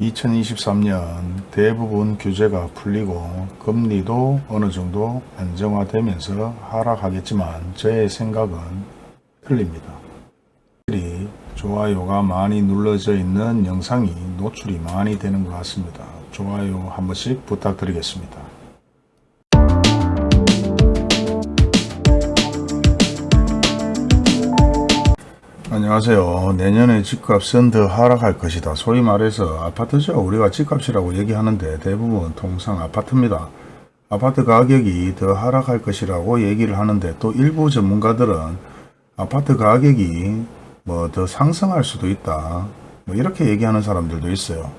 2023년 대부분 규제가 풀리고 금리도 어느 정도 안정화되면서 하락하겠지만 저의 생각은 틀립니다. 이 좋아요가 많이 눌러져 있는 영상이 노출이 많이 되는 것 같습니다. 좋아요 한 번씩 부탁드리겠습니다. 안녕하세요. 내년에 집값은 더 하락할 것이다. 소위 말해서 아파트죠. 우리가 집값이라고 얘기하는데 대부분 통상 아파트입니다. 아파트 가격이 더 하락할 것이라고 얘기를 하는데 또 일부 전문가들은 아파트 가격이 뭐 더 상승할 수도 있다. 뭐 이렇게 얘기하는 사람들도 있어요.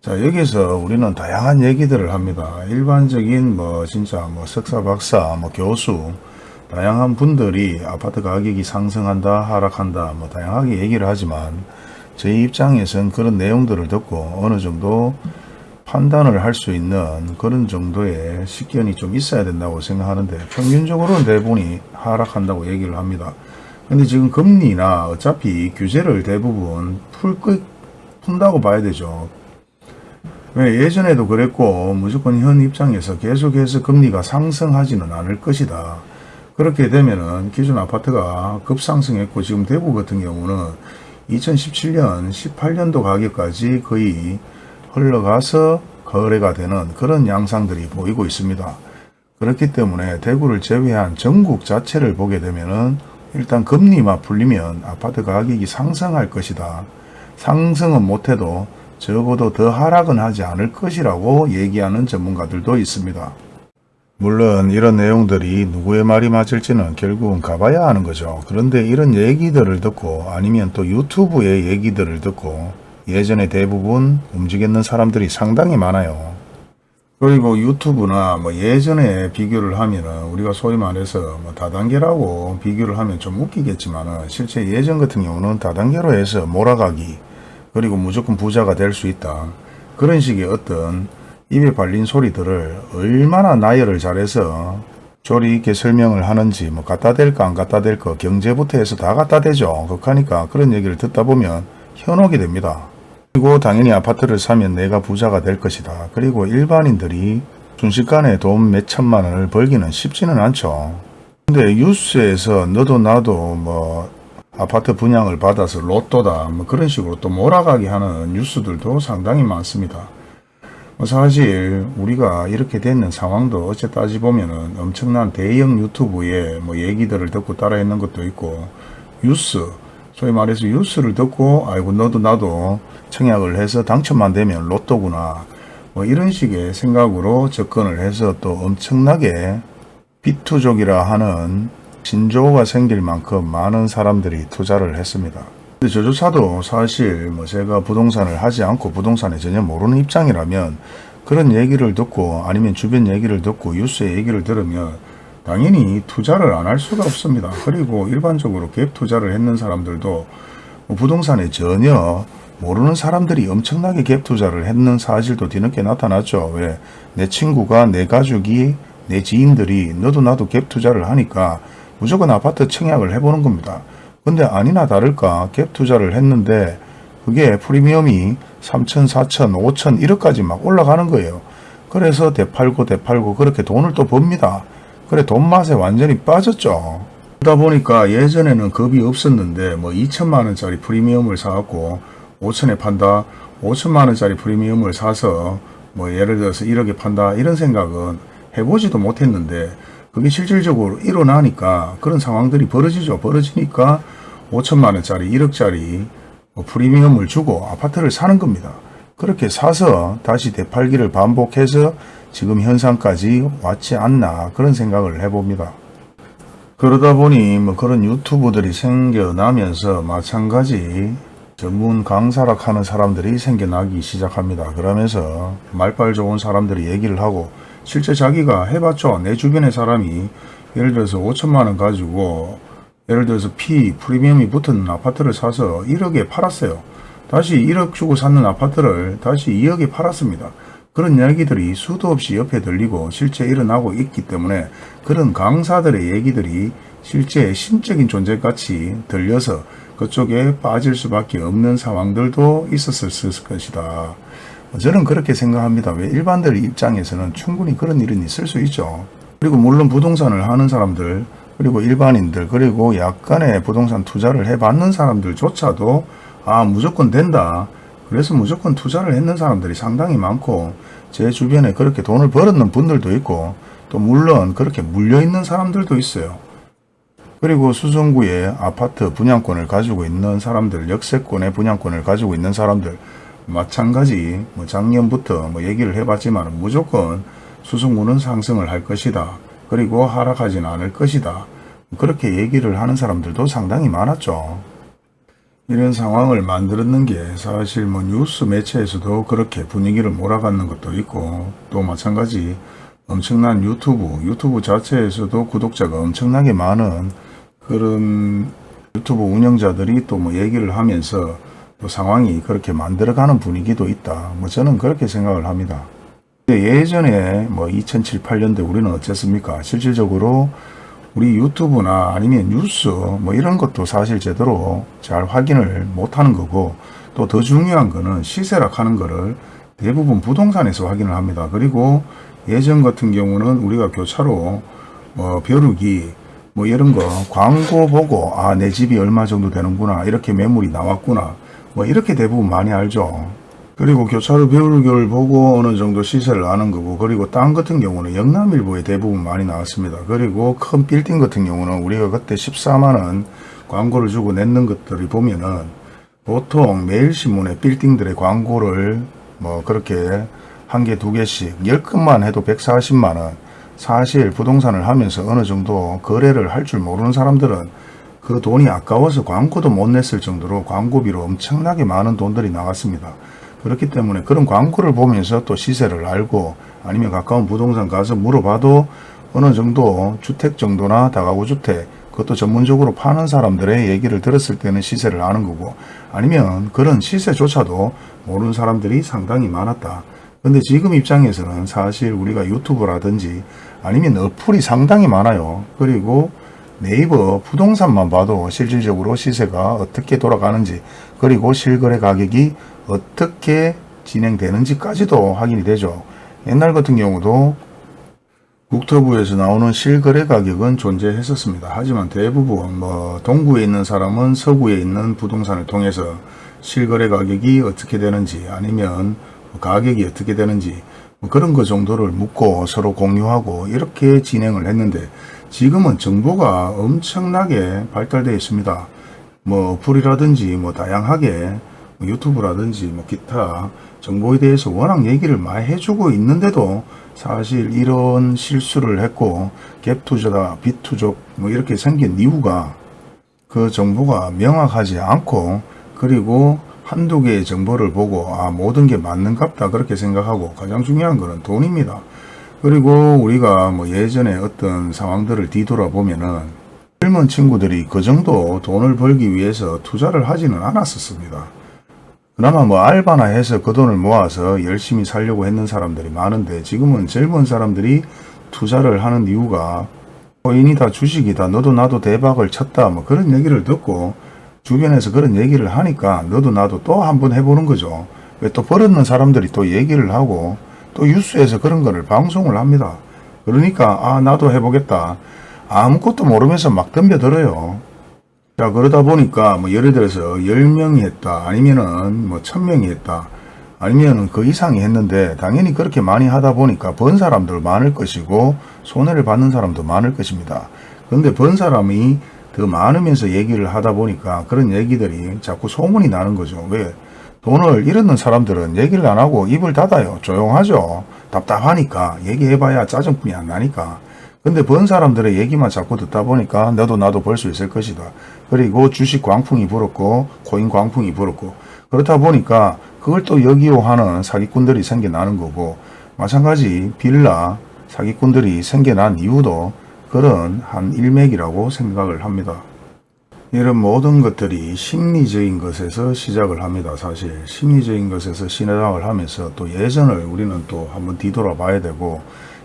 자 여기서 우리는 다양한 얘기들을 합니다. 일반적인 뭐 진짜 뭐 석사 박사 뭐 교수 다양한 분들이 아파트 가격이 상승한다 하락한다 뭐 다양하게 얘기를 하지만 저희 입장에선 그런 내용들을 듣고 어느 정도 판단을 할 수 있는 그런 정도의 식견이 좀 있어야 된다고 생각하는데 평균적으로는 대부분이 하락한다고 얘기를 합니다. 근데 지금 금리나 어차피 규제를 대부분 풀, 푼다고 봐야 되죠. 왜 예전에도 그랬고 무조건 현 입장에서 계속해서 금리가 상승하지는 않을 것이다. 그렇게 되면은 기존 아파트가 급상승했고 지금 대구 같은 경우는 2017년 18년도 가격까지 거의 흘러가서 거래가 되는 그런 양상들이 보이고 있습니다. 그렇기 때문에 대구를 제외한 전국 자체를 보게 되면은 일단 금리만 풀리면 아파트 가격이 상승할 것이다. 상승은 못해도 적어도 더 하락은 하지 않을 것이라고 얘기하는 전문가들도 있습니다. 물론 이런 내용들이 누구의 말이 맞을지는 결국은 가봐야 하는 거죠. 그런데 이런 얘기들을 듣고 아니면 또 유튜브의 얘기들을 듣고 예전에 대부분 움직였는 사람들이 상당히 많아요. 그리고 유튜브나 뭐 예전에 비교를 하면은 우리가 소위 말해서 뭐 다단계라고 비교를 하면 좀 웃기겠지만은 실제 예전 같은 경우는 다단계로 해서 몰아가기 그리고 무조건 부자가 될 수 있다. 그런 식의 어떤 입에 발린 소리들을 얼마나 나열을 잘해서 조리 있게 설명을 하는지 뭐 갖다 댈까 안 갖다 댈까 경제부터 해서 다 갖다 대죠. 그러니까 그런 얘기를 듣다 보면 현혹이 됩니다. 그리고 당연히 아파트를 사면 내가 부자가 될 것이다. 그리고 일반인들이 순식간에 돈 몇천만 원을 벌기는 쉽지는 않죠. 근데 뉴스에서 너도 나도 뭐 아파트 분양을 받아서 로또다 뭐 그런 식으로 또 몰아가게 하는 뉴스들도 상당히 많습니다. 뭐 사실 우리가 이렇게 되는 상황도 어째 따지 보면은 엄청난 대형 유튜브에 뭐 얘기들을 듣고 따라 했는 것도 있고 뉴스 소위 말해서 뉴스를 듣고 아이고 너도 나도 청약을 해서 당첨만 되면 로또구나 뭐 이런 식의 생각으로 접근을 해서 또 엄청나게 비투족이라 하는 신조어가 생길 만큼 많은 사람들이 투자를 했습니다. 근데 저조차도 사실 뭐 제가 부동산을 하지 않고 부동산에 전혀 모르는 입장이라면 그런 얘기를 듣고 아니면 주변 얘기를 듣고 뉴스의 얘기를 들으면 당연히 투자를 안 할 수가 없습니다. 그리고 일반적으로 갭 투자를 했는 사람들도 뭐 부동산에 전혀 모르는 사람들이 엄청나게 갭 투자를 했는 사실도 뒤늦게 나타났죠. 왜? 내 친구가 내 가족이 내 지인들이 너도 나도 갭 투자를 하니까 무조건 아파트 청약을 해보는 겁니다. 근데 아니나 다를까 갭 투자를 했는데 그게 프리미엄이 3천, 4천, 5천 1억까지 막 올라가는 거예요. 그래서 대팔고 대팔고 그렇게 돈을 또 법니다. 그래 돈 맛에 완전히 빠졌죠. 그러다 보니까 예전에는 겁이 없었는데 뭐 2천만 원짜리 프리미엄을 사갖고 5천에 판다 5천만 원짜리 프리미엄을 사서 뭐 예를 들어서 1억에 판다 이런 생각은 해보지도 못했는데 그게 실질적으로 일어나니까 그런 상황들이 벌어지죠. 벌어지니까 5천만 원짜리 1억짜리 뭐 프리미엄을 주고 아파트를 사는 겁니다. 그렇게 사서 다시 되팔기를 반복해서 지금 현상까지 왔지 않나 그런 생각을 해봅니다. 그러다 보니 뭐 그런 유튜브들이 생겨나면서 마찬가지 전문 강사락 하는 사람들이 생겨나기 시작합니다. 그러면서 말빨 좋은 사람들이 얘기를 하고 실제 자기가 해봤죠. 내 주변의 사람이 예를 들어서 5천만 원 가지고 예를 들어서 P 프리미엄이 붙은 아파트를 사서 1억에 팔았어요. 다시 1억 주고 샀는 아파트를 다시 2억에 팔았습니다. 그런 이야기들이 수도 없이 옆에 들리고 실제 일어나고 있기 때문에 그런 강사들의 얘기들이 실제 신적인 존재같이 들려서 그쪽에 빠질 수밖에 없는 상황들도 있었을 것이다. 저는 그렇게 생각합니다. 왜 일반들 입장에서는 충분히 그런 일은 있을 수 있죠. 그리고 물론 부동산을 하는 사람들 그리고 일반인들 그리고 약간의 부동산 투자를 해봤는 사람들조차도 아 무조건 된다. 그래서 무조건 투자를 했는 사람들이 상당히 많고 제 주변에 그렇게 돈을 벌었는 분들도 있고 또 물론 그렇게 물려있는 사람들도 있어요. 그리고 수성구에 아파트 분양권을 가지고 있는 사람들, 역세권의 분양권을 가지고 있는 사람들 마찬가지 뭐 작년부터 뭐 얘기를 해봤지만 무조건 수성구는 상승을 할 것이다. 그리고 하락하지는 않을 것이다. 그렇게 얘기를 하는 사람들도 상당히 많았죠. 이런 상황을 만들었는 게 사실 뭐 뉴스 매체에서도 그렇게 분위기를 몰아가는 것도 있고 또 마찬가지 엄청난 유튜브, 유튜브 자체에서도 구독자가 엄청나게 많은 그런 유튜브 운영자들이 또 뭐 얘기를 하면서 또 상황이 그렇게 만들어가는 분위기도 있다. 뭐 저는 그렇게 생각을 합니다. 예전에 뭐 2007, 8년대 우리는 어쨌습니까? 실질적으로 우리 유튜브나 아니면 뉴스 뭐 이런 것도 사실 제대로 잘 확인을 못하는 거고 또 더 중요한 거는 시세락 하는 거를 대부분 부동산에서 확인을 합니다. 그리고 예전 같은 경우는 우리가 교차로 뭐 벼룩이 뭐 이런 거 광고 보고 아 내 집이 얼마 정도 되는구나 이렇게 매물이 나왔구나 뭐 이렇게 대부분 많이 알죠. 그리고 교차로 벼룩을 보고 어느 정도 시세를 아는 거고 그리고 땅 같은 경우는 영남일보에 대부분 많이 나왔습니다. 그리고 큰 빌딩 같은 경우는 우리가 그때 14만원 광고를 주고 냈는 것들이 보면은 보통 매일신문에 빌딩들의 광고를 뭐 그렇게 한 개, 두 개씩 10건만 해도 140만원 사실 부동산을 하면서 어느 정도 거래를 할 줄 모르는 사람들은 그 돈이 아까워서 광고도 못 냈을 정도로 광고비로 엄청나게 많은 돈들이 나갔습니다. 그렇기 때문에 그런 광고를 보면서 또 시세를 알고 아니면 가까운 부동산 가서 물어봐도 어느 정도 주택 정도나 다가구 주택 그것도 전문적으로 파는 사람들의 얘기를 들었을 때는 시세를 아는 거고 아니면 그런 시세조차도 모르는 사람들이 상당히 많았다. 근데 지금 입장에서는 사실 우리가 유튜브라든지 아니면 어플이 상당히 많아요. 그리고 네이버 부동산만 봐도 실질적으로 시세가 어떻게 돌아가는지 그리고 실거래 가격이 어떻게 진행되는지까지도 확인이 되죠. 옛날 같은 경우도 국토부에서 나오는 실거래 가격은 존재했었습니다. 하지만 대부분 뭐 동구에 있는 사람은 서구에 있는 부동산을 통해서 실거래 가격이 어떻게 되는지 아니면 가격이 어떻게 되는지 뭐 그런 거 정도를 묻고 서로 공유하고 이렇게 진행을 했는데 지금은 정보가 엄청나게 발달되어 있습니다. 뭐 어플이라든지 뭐 다양하게 뭐 유튜브라든지 뭐 기타 정보에 대해서 워낙 얘기를 많이 해주고 있는데도 사실 이런 실수를 했고 갭투자다 빗투족 뭐 이렇게 생긴 이유가 그 정보가 명확하지 않고 그리고 한두 개의 정보를 보고 아 모든 게 맞는갑다 그렇게 생각하고 가장 중요한 것은 돈입니다. 그리고 우리가 뭐 예전에 어떤 상황들을 뒤돌아보면은 젊은 친구들이 그 정도 돈을 벌기 위해서 투자를 하지는 않았었습니다. 그나마 뭐 알바나 해서 그 돈을 모아서 열심히 살려고 했는 사람들이 많은데 지금은 젊은 사람들이 투자를 하는 이유가 코인이다 주식이다 너도 나도 대박을 쳤다 뭐 그런 얘기를 듣고 주변에서 그런 얘기를 하니까 너도 나도 또 한번 해보는 거죠. 왜 또 버릇는 사람들이 또 얘기를 하고 또 뉴스에서 그런 거를 방송을 합니다. 그러니까 아 나도 해보겠다. 아무것도 모르면서 막 덤벼들어요. 자 그러다 보니까 뭐 예를 들어서 10명이 했다 아니면은 뭐 1000명이 했다 아니면은 그 이상이 했는데 당연히 그렇게 많이 하다 보니까 번 사람들 많을 것이고 손해를 받는 사람도 많을 것입니다. 그런데 번 사람이 더 많으면서 얘기를 하다 보니까 그런 얘기들이 자꾸 소문이 나는 거죠. 왜? 돈을 잃었는 사람들은 얘기를 안 하고 입을 닫아요. 조용하죠. 답답하니까 얘기해봐야 짜증뿐이 안 나니까. 근데 번 사람들의 얘기만 자꾸 듣다 보니까 너도 나도 벌 수 있을 것이다. 그리고 주식 광풍이 불었고 코인 광풍이 불었고 그렇다 보니까 그걸 또 역이용하는 사기꾼들이 생겨나는 거고 마찬가지 빌라 사기꾼들이 생겨난 이유도 그런 한 일맥이라고 생각을 합니다. 이런 모든 것들이 심리적인 것에서 시작을 합니다. 사실 심리적인 것에서 시작을 하면서 또 예전을 우리는 또 한번 뒤돌아 봐야 되고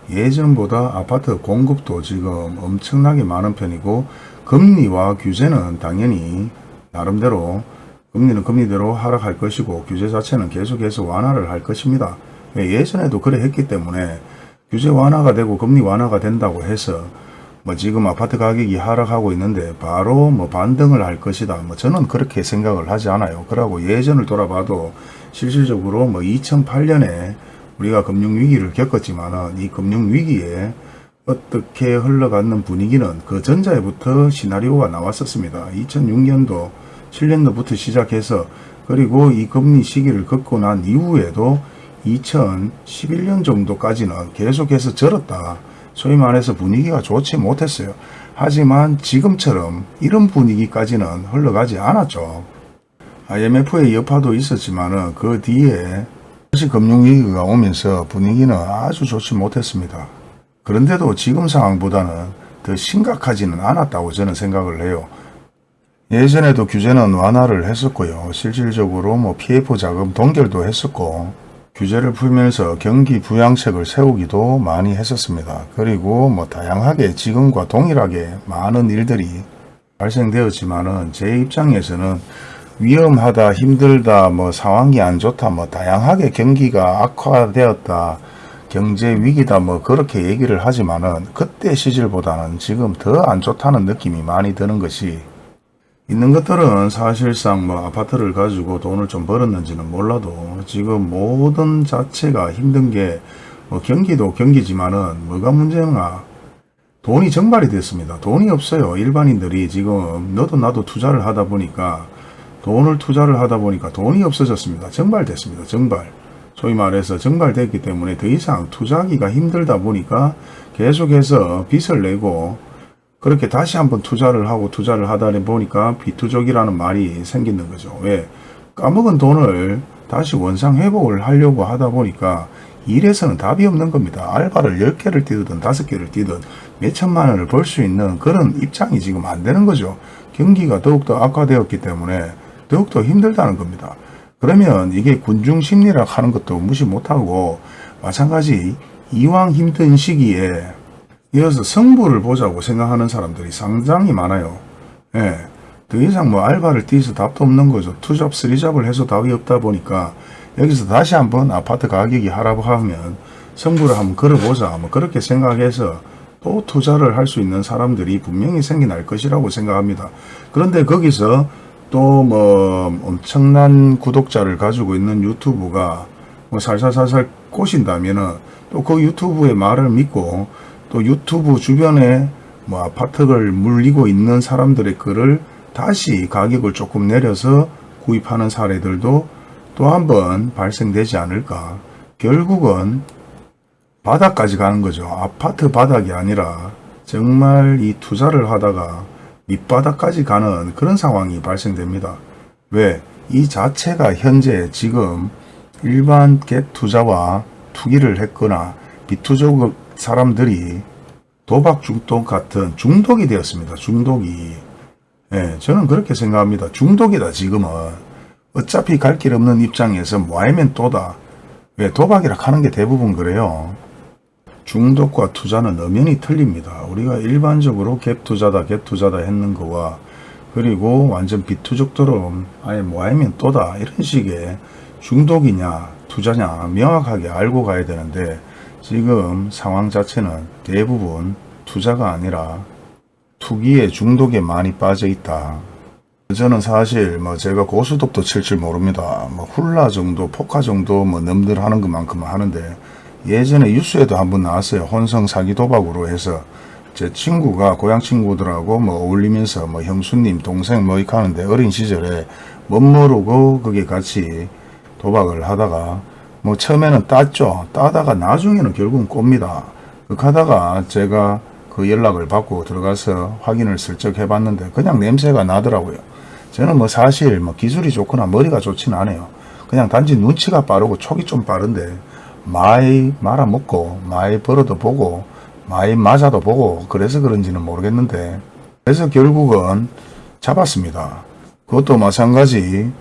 예전보다 아파트 공급도 지금 엄청나게 많은 편이고 금리와 규제는 당연히 나름대로 금리는 금리대로 하락할 것이고 규제 자체는 계속해서 완화를 할 것입니다. 예, 예전에도 그래 했기 때문에 규제 완화가 되고 금리 완화가 된다고 해서 뭐 지금 아파트 가격이 하락하고 있는데 바로 뭐 반등을 할 것이다. 뭐 저는 그렇게 생각을 하지 않아요. 그러고 예전을 돌아봐도 실질적으로 뭐 2008년에 우리가 금융위기를 겪었지만은 이 금융위기에 어떻게 흘러가는 분위기는 그 전자에부터 시나리오가 나왔었습니다. 2006년도 7년도부터 시작해서 그리고 이 금리 시기를 겪고 난 이후에도 2011년 정도까지는 계속해서 절었다. 소위 말해서 분위기가 좋지 못했어요. 하지만 지금처럼 이런 분위기까지는 흘러가지 않았죠. IMF의 여파도 있었지만 그 뒤에 다시 금융위기가 오면서 분위기는 아주 좋지 못했습니다. 그런데도 지금 상황보다는 더 심각하지는 않았다고 저는 생각을 해요. 예전에도 규제는 완화를 했었고요. 실질적으로 뭐 PF 자금 동결도 했었고 규제를 풀면서 경기 부양책을 세우기도 많이 했었습니다. 그리고 뭐 다양하게 지금과 동일하게 많은 일들이 발생되었지만 은 제 입장에서는 위험하다, 힘들다, 뭐 상황이 안 좋다, 뭐 다양하게 경기가 악화되었다, 경제 위기다, 뭐 그렇게 얘기를 하지만은 그때 시절보다는 지금 더 안 좋다는 느낌이 많이 드는 것이 있는 것들은 사실상 뭐 아파트를 가지고 돈을 좀 벌었는지는 몰라도 지금 모든 자체가 힘든 게 뭐 경기도 경기지만은 뭐가 문제나 돈이 정발이 됐습니다. 돈이 없어요. 일반인들이 지금 너도 나도 투자를 하다 보니까 돈을 투자를 하다 보니까 돈이 없어졌습니다. 정발됐습니다. 정발. 소위 말해서 정발됐기 때문에 더 이상 투자하기가 힘들다 보니까 계속해서 빚을 내고 그렇게 다시 한번 투자를 하고 투자를 하다 보니까 비투족이라는 말이 생기는 거죠. 왜? 까먹은 돈을 다시 원상 회복을 하려고 하다 보니까 일에서는 답이 없는 겁니다. 알바를 10개를 뛰든 5개를 뛰든 몇 천만 원을 벌 수 있는 그런 입장이 지금 안 되는 거죠. 경기가 더욱더 악화되었기 때문에 더욱더 힘들다는 겁니다. 그러면 이게 군중 심리라 하는 것도 무시 못하고 마찬가지 이왕 힘든 시기에 이어서 성부를 보자고 생각하는 사람들이 상당히 많아요. 예. 더 이상 뭐 알바를 뛰어서 답도 없는 거죠. 투잡, 쓰리잡을 해서 답이 없다 보니까 여기서 다시 한번 아파트 가격이 하락하면 성부를 한번 걸어보자. 뭐 그렇게 생각해서 또 투자를 할 수 있는 사람들이 분명히 생겨날 것이라고 생각합니다. 그런데 거기서 또 뭐 엄청난 구독자를 가지고 있는 유튜브가 뭐 살살살살 꼬신다면은 또 그 유튜브의 말을 믿고 또 유튜브 주변에 뭐 아파트를 물리고 있는 사람들의 글을 다시 가격을 조금 내려서 구입하는 사례들도 또 한 번 발생되지 않을까. 결국은 바닥까지 가는 거죠. 아파트 바닥이 아니라 정말 이 투자를 하다가 밑바닥까지 가는 그런 상황이 발생됩니다. 왜? 이 자체가 현재 지금 일반 갭 투자와 투기를 했거나 비투족 사람들이 도박 중독 같은 중독이 되었습니다. 중독이. 예, 저는 그렇게 생각합니다. 중독이다 지금은. 어차피 갈 길 없는 입장에서 뭐하면 또다. 왜 도박이라 하는 게 대부분 그래요. 중독과 투자는 엄연히 틀립니다. 우리가 일반적으로 갭 투자다 갭 투자다 했는 거와 그리고 완전 비투족처럼 아예 뭐하면 또다 이런 식의 중독이냐 투자냐 명확하게 알고 가야 되는데 지금 상황 자체는 대부분 투자가 아니라 투기에 중독에 많이 빠져 있다. 저는 사실 뭐 제가 고수독도 칠 줄 모릅니다. 뭐 훌라 정도, 포카 정도 뭐 넘들 하는 것만큼은 하는데 예전에 뉴스에도 한번 나왔어요. 혼성 사기 도박으로 해서 제 친구가 고향 친구들하고 뭐 어울리면서 뭐 형수님 동생 뭐 이렇게 하는데 어린 시절에 못 모르고 거기 같이 도박을 하다가 뭐 처음에는 땄죠. 따다가 나중에는 결국은 꼽니다. 그 하다가 제가 그 연락을 받고 들어가서 확인을 슬쩍 해봤는데 그냥 냄새가 나더라고요. 저는 뭐 사실 뭐 기술이 좋거나 머리가 좋지는 않아요. 그냥 단지 눈치가 빠르고 촉이 좀 빠른데 많이 말아먹고 많이 벌어도 보고 많이 맞아도 보고 그래서 그런지는 모르겠는데 그래서 결국은 잡았습니다. 그것도 마찬가지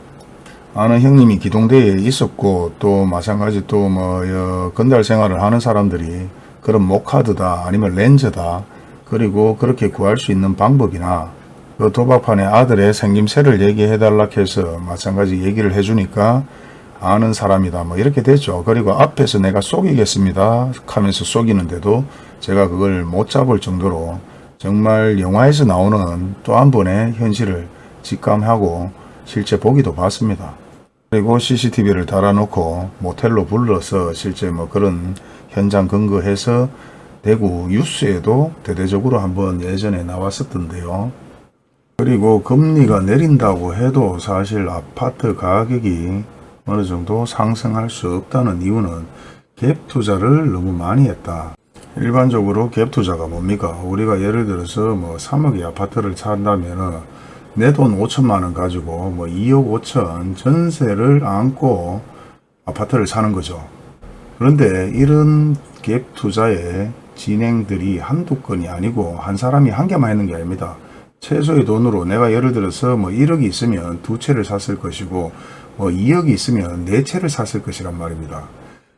아는 형님이 기동대에 있었고 또 마찬가지 또 뭐 건달 생활을 하는 사람들이 그런 모카드다 아니면 렌즈다 그리고 그렇게 구할 수 있는 방법이나 그 도박판에 아들의 생김새를 얘기해 달라 해서 마찬가지 얘기를 해주니까 아는 사람이다 뭐 이렇게 됐죠. 그리고 앞에서 내가 속이겠습니다 하면서 속이는데도 제가 그걸 못 잡을 정도로 정말 영화에서 나오는 또 한 번의 현실을 직감하고 실제 보기도 봤습니다. 그리고 CCTV를 달아놓고 모텔로 불러서 실제 뭐 그런 현장 근거해서 대구 뉴스에도 대대적으로 한번 예전에 나왔었던데요. 그리고 금리가 내린다고 해도 사실 아파트 가격이 어느 정도 상승할 수 없다는 이유는 갭 투자를 너무 많이 했다. 일반적으로 갭 투자가 뭡니까? 우리가 예를 들어서 뭐 3억의 아파트를 산다면은 내돈 5천만 원 가지고 뭐 2억 5천 전세를 안고 아파트를 사는 거죠. 그런데 이런 갭 투자의 진행들이 한두 건이 아니고 한 사람이 한 개만 했는 게 아닙니다. 최소의 돈으로 내가 예를 들어서 뭐 1억이 있으면 두 채를 샀을 것이고 뭐 2억이 있으면 네 채를 샀을 것이란 말입니다.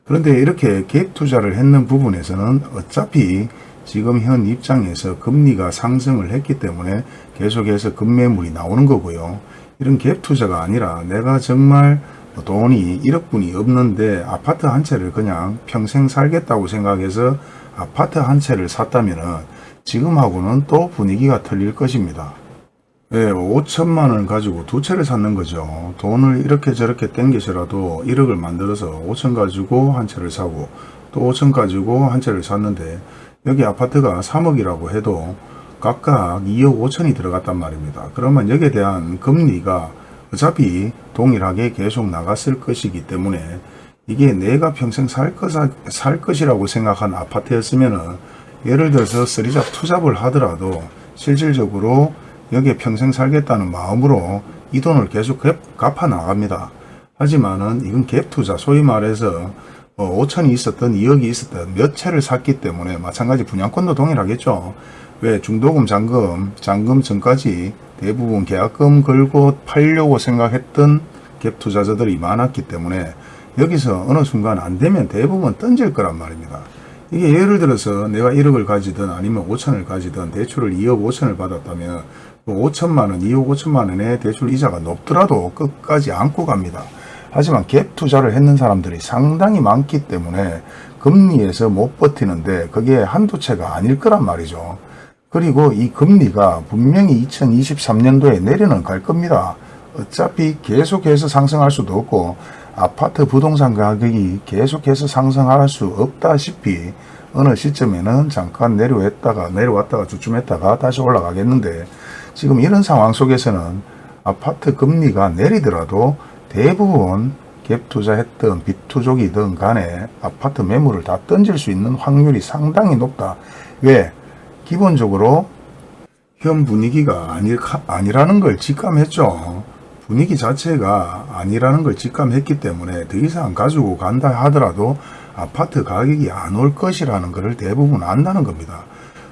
그런데 이렇게 갭 투자를 했는 부분에서는 어차피 지금 현 입장에서 금리가 상승을 했기 때문에 계속해서 급매물이 나오는 거고요. 이런 갭 투자가 아니라 내가 정말 돈이 1억분이 없는데 아파트 한 채를 그냥 평생 살겠다고 생각해서 아파트 한 채를 샀다면 지금하고는 또 분위기가 틀릴 것입니다. 예, 5천만 원 가지고 두 채를 샀는 거죠. 돈을 이렇게 저렇게 땡겨서라도 1억을 만들어서 5천 가지고 한 채를 사고 또 5천 가지고 한 채를 샀는데 여기 아파트가 3억이라고 해도 각각 2억 5천이 들어갔단 말입니다. 그러면 여기에 대한 금리가 어차피 동일하게 계속 나갔을 것이기 때문에 이게 내가 평생 살, 것, 살 것이라고 생각한 아파트였으면 예를 들어서 쓰리잡 투잡을 하더라도 실질적으로 여기에 평생 살겠다는 마음으로 이 돈을 계속 갚아 나갑니다. 하지만은 이건 갭 투자 소위 말해서 뭐 5천이 있었던 2억이 있었던 몇 채를 샀기 때문에 마찬가지 분양권도 동일하겠죠. 왜 중도금 잔금 잔금 전까지 대부분 계약금 걸고 팔려고 생각했던 갭 투자자들이 많았기 때문에 여기서 어느 순간 안 되면 대부분 던질 거란 말입니다. 이게 예를 들어서 내가 1억을 가지든 아니면 5천을 가지든 대출을 2억 5천을 받았다면 5천만 원, 2억 5천만 원의 대출 이자가 높더라도 끝까지 안고 갑니다. 하지만 갭 투자를 했는 사람들이 상당히 많기 때문에 금리에서 못 버티는데 그게 한두 채가 아닐 거란 말이죠. 그리고 이 금리가 분명히 2023년도에 내려는 갈 겁니다. 어차피 계속해서 상승할 수도 없고 아파트 부동산 가격이 계속해서 상승할 수 없다시피 어느 시점에는 잠깐 내려왔다가 내려왔다가 주춤했다가 다시 올라가겠는데 지금 이런 상황 속에서는 아파트 금리가 내리더라도 대부분 갭 투자했던 비투족이든 간에 아파트 매물을 다 던질 수 있는 확률이 상당히 높다. 왜? 기본적으로 현 분위기가 아니, 아니라는 걸 직감했죠. 분위기 자체가 아니라는 걸 직감했기 때문에 더 이상 가지고 간다 하더라도 아파트 가격이 안 올 것이라는 것을 대부분 안다는 겁니다.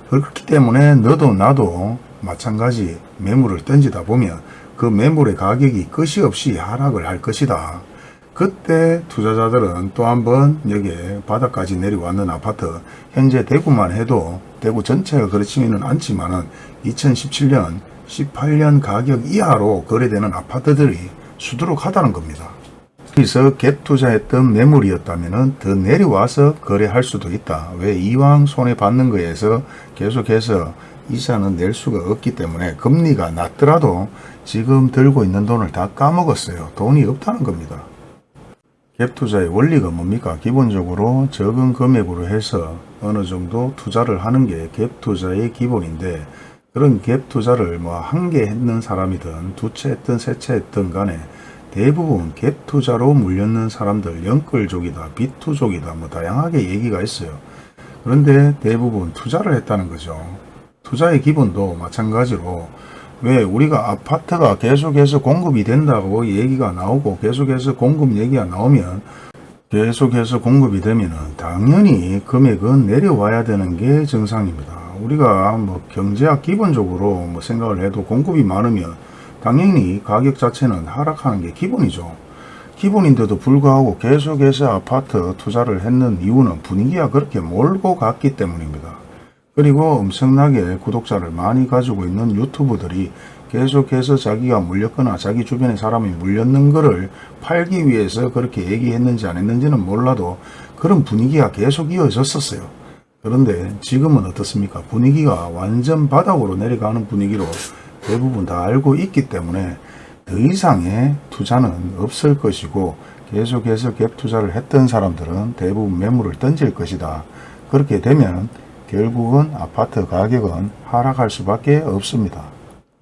그렇기 때문에 너도 나도 마찬가지 매물을 던지다 보면 그 매물의 가격이 끝이 없이 하락을 할 것이다. 그때 투자자들은 또 한번 여기에 바닥까지 내려왔는 아파트 현재 대구만 해도 대구 전체가 그렇지는 않지만 은 2017년 18년 가격 이하로 거래되는 아파트들이 수두룩하다는 겁니다. 여기서 갭 투자했던 매물이었다면 더 내려와서 거래할 수도 있다. 왜 이왕 손해 받는 거에서 계속해서 이자는 낼 수가 없기 때문에 금리가 낮더라도 지금 들고 있는 돈을 다 까먹었어요. 돈이 없다는 겁니다. 갭 투자의 원리가 뭡니까? 기본적으로 적은 금액으로 해서 어느 정도 투자를 하는 게 갭 투자의 기본인데 그런 갭 투자를 뭐 한 개 했는 사람이든 두 채 했든 세 채 했든 간에 대부분 갭 투자로 물렸는 사람들 영끌족이다 비투족이다 뭐 다양하게 얘기가 있어요. 그런데 대부분 투자를 했다는 거죠. 투자의 기본도 마찬가지로 왜 우리가 아파트가 계속해서 공급이 된다고 얘기가 나오고 계속해서 공급 얘기가 나오면 계속해서 공급이 되면 당연히 금액은 내려와야 되는 게 정상입니다. 우리가 뭐 경제학 기본적으로 뭐 생각을 해도 공급이 많으면 당연히 가격 자체는 하락하는 게 기본이죠. 기본인데도 불구하고 계속해서 아파트 투자를 했는 이유는 분위기가 그렇게 몰고 갔기 때문입니다. 그리고 엄청나게 구독자를 많이 가지고 있는 유튜브들이 계속해서 자기가 물렸거나 자기 주변에 사람이 물렸는 거를 팔기 위해서 그렇게 얘기했는지 안 했는지는 몰라도 그런 분위기가 계속 이어졌었어요. 그런데 지금은 어떻습니까? 분위기가 완전 바닥으로 내려가는 분위기로 대부분 다 알고 있기 때문에 더 이상의 투자는 없을 것이고 계속해서 갭 투자를 했던 사람들은 대부분 매물을 던질 것이다. 그렇게 되면 결국은 아파트 가격은 하락할 수밖에 없습니다.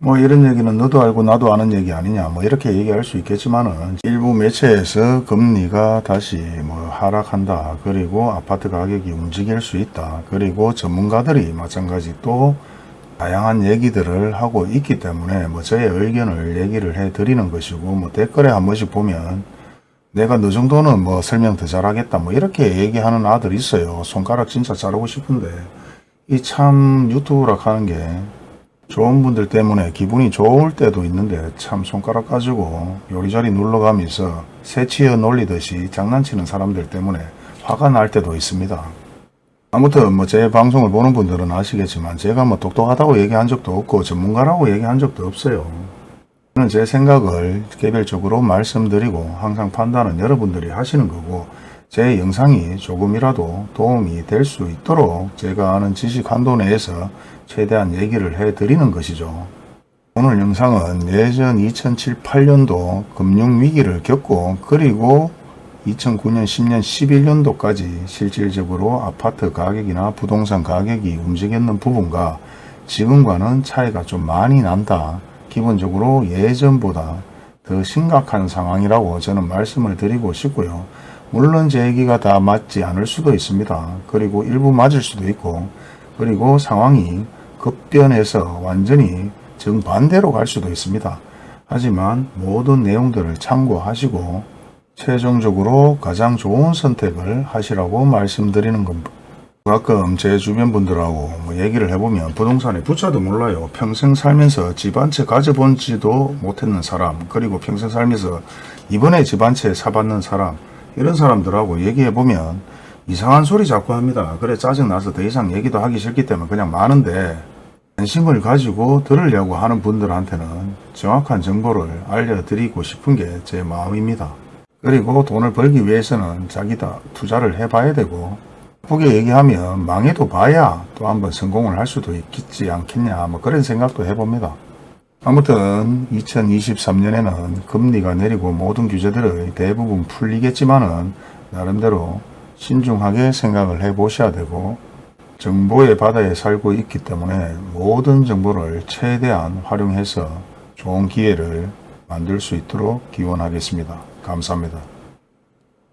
뭐 이런 얘기는 너도 알고 나도 아는 얘기 아니냐 뭐 이렇게 얘기할 수 있겠지만은 일부 매체에서 금리가 다시 뭐 하락한다 그리고 아파트 가격이 움직일 수 있다 그리고 전문가들이 마찬가지 또 다양한 얘기들을 하고 있기 때문에 뭐 저의 의견을 얘기를 해 드리는 것이고 뭐 댓글에 한 번씩 보면 내가 너 정도는 뭐 설명 더 잘하겠다 뭐 이렇게 얘기하는 아들 있어요. 손가락 진짜 자르고 싶은데. 이 참 유튜브라 하는 게 좋은 분들 때문에 기분이 좋을 때도 있는데 참 손가락 가지고 요리조리 눌러가면서 새치어 놀리듯이 장난치는 사람들 때문에 화가 날 때도 있습니다. 아무튼 뭐 제 방송을 보는 분들은 아시겠지만 제가 뭐 똑똑하다고 얘기한 적도 없고 전문가라고 얘기한 적도 없어요. 저는 제 생각을 개별적으로 말씀드리고 항상 판단은 여러분들이 하시는 거고 제 영상이 조금이라도 도움이 될 수 있도록 제가 아는 지식 한도 내에서 최대한 얘기를 해 드리는 것이죠. 오늘 영상은 예전 2007, 8년도 금융위기를 겪고 그리고 2009년, 10년, 11년도까지 실질적으로 아파트 가격이나 부동산 가격이 움직였는 부분과 지금과는 차이가 좀 많이 난다. 기본적으로 예전보다 더 심각한 상황이라고 저는 말씀을 드리고 싶고요. 물론 제 얘기가 다 맞지 않을 수도 있습니다. 그리고 일부 맞을 수도 있고 그리고 상황이 급변해서 완전히 정반대로 갈 수도 있습니다. 하지만 모든 내용들을 참고하시고 최종적으로 가장 좋은 선택을 하시라고 말씀드리는 겁니다. 가끔 제 주변 분들하고 뭐 얘기를 해보면 부동산에 부자도 몰라요. 평생 살면서 집 한 채 가져본지도 못했는 사람 그리고 평생 살면서 이번에 집 한 채 사봤는 사람 이런 사람들하고 얘기해보면 이상한 소리 자꾸 합니다. 그래 짜증나서 더 이상 얘기도 하기 싫기 때문에 그냥 많은데 관심을 가지고 들으려고 하는 분들한테는 정확한 정보를 알려드리고 싶은 게 제 마음입니다. 그리고 돈을 벌기 위해서는 자기다 투자를 해봐야 되고 크게 얘기하면 망해도 봐야 또 한번 성공을 할 수도 있겠지 않겠냐 뭐 그런 생각도 해봅니다. 아무튼 2023년에는 금리가 내리고 모든 규제들의 대부분 풀리겠지만은 나름대로 신중하게 생각을 해 보셔야 되고 정보의 바다에 살고 있기 때문에 모든 정보를 최대한 활용해서 좋은 기회를 만들 수 있도록 기원하겠습니다. 감사합니다.